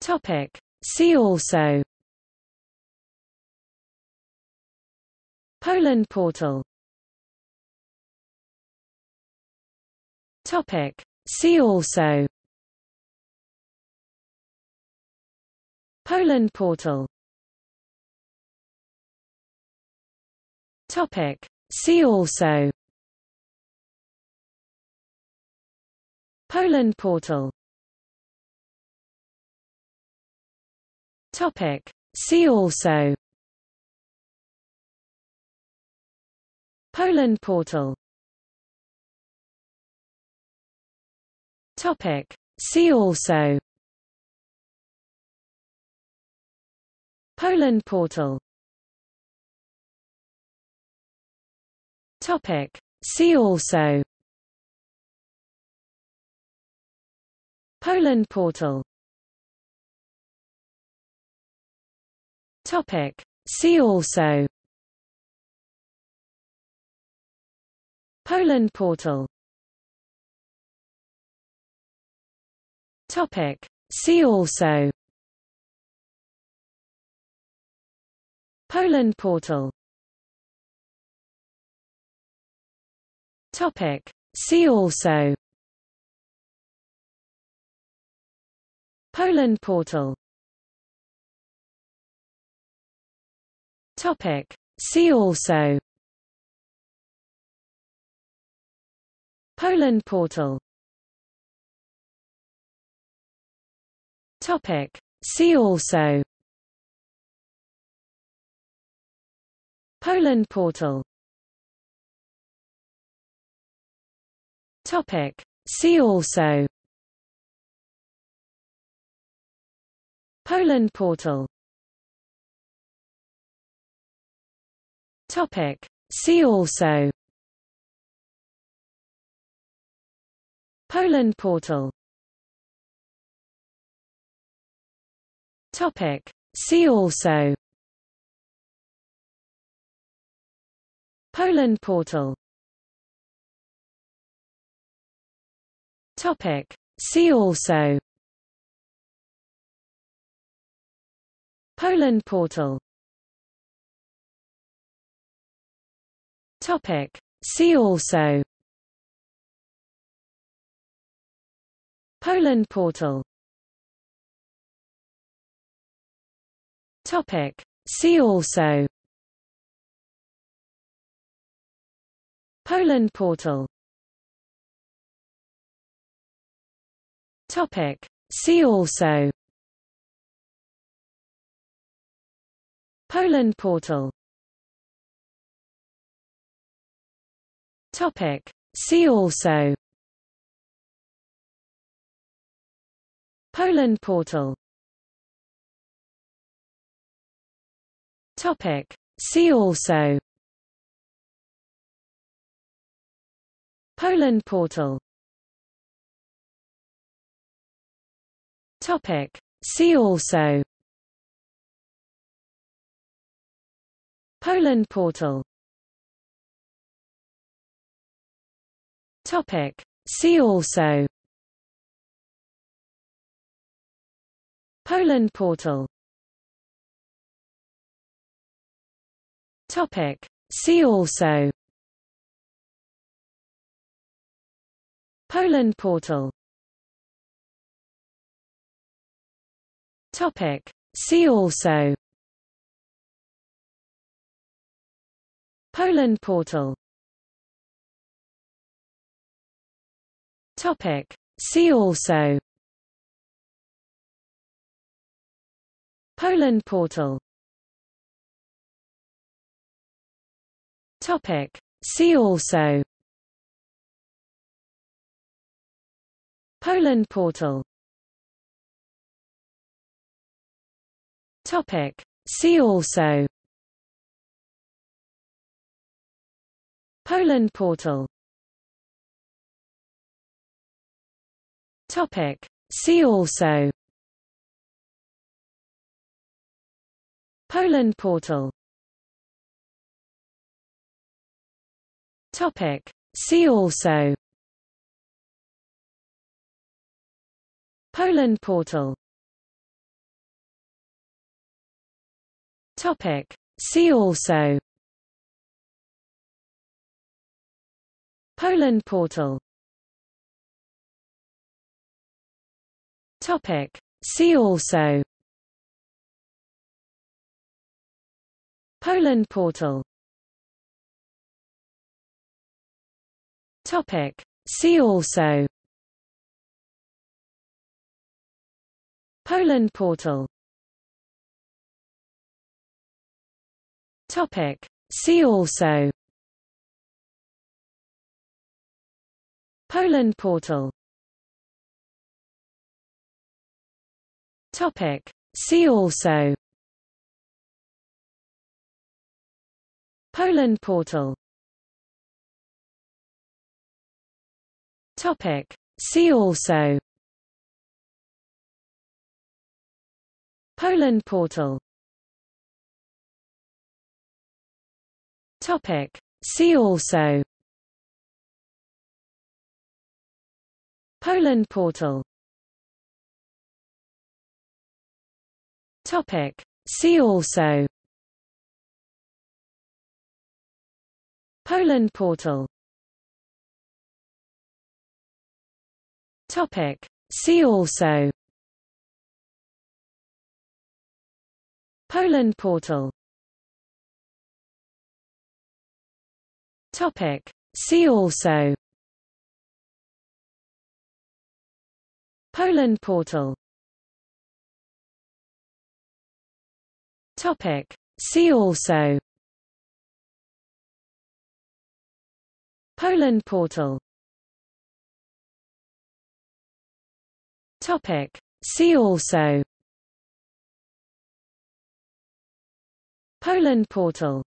Topic. See also Poland portal Topic. See also Poland portal Topic. See also Poland portal Topic. See also Poland portal Topic. See also Poland portal Topic. See also Poland portal Topic. See also Poland portal Topic. See also Poland portal Topic. See also Poland portal Topic. See also Poland portal Topic. See also Poland portal Topic. See also Poland portal Topic. See also Poland portal Topic. See also Poland portal Topic. See also Poland portal Topic. See also Poland portal Topic. See also Poland portal Topic. See also Poland portal Topic. See also Poland portal Topic. See also Poland portal Topic. See also Poland portal Topic. See also Poland portal Topic. See also Poland portal Topic. See also Poland portal Topic. See also Poland portal Topic. See also Poland portal Topic. See also Poland portal Topic. See also Poland portal Topic. See also Poland portal Topic. See also Poland portal Topic. See also Poland portal Topic. See also Poland portal Topic. See also Poland portal Topic. See also Poland portal Topic. See also Poland portal Topic. See also Poland portal Topic. See also Poland portal Topic. See also Poland portal Topic. See also Poland portal Topic. See also Poland portal Topic. See also Poland portal